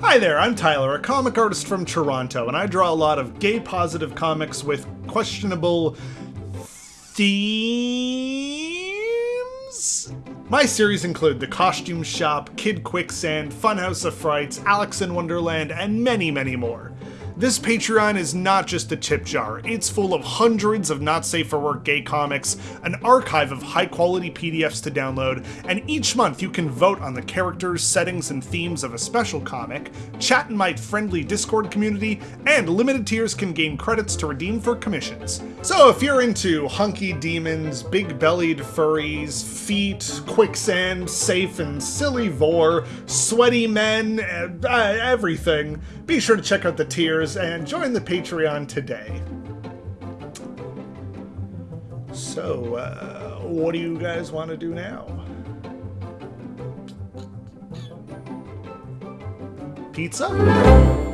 Hi there, I'm Tyler, a comic artist from Toronto, and I draw a lot of gay positive comics with questionable themes. My series include The Costume Shop, Kid Quicksand, Funhouse of Frights, Alex in Wonderland, and many, many more. This Patreon is not just a tip jar, it's full of hundreds of not safe for work gay comics, an archive of high quality PDFs to download, and each month you can vote on the characters, settings, and themes of a special comic, chat in my friendly Discord community, and limited tiers can gain credits to redeem for commissions. So if you're into hunky demons, big bellied furries, feet, quicksand, safe and silly vore, sweaty men, uh, everything, be sure to check out the tiers and join the Patreon today. So, uh, what do you guys want to do now? Pizza?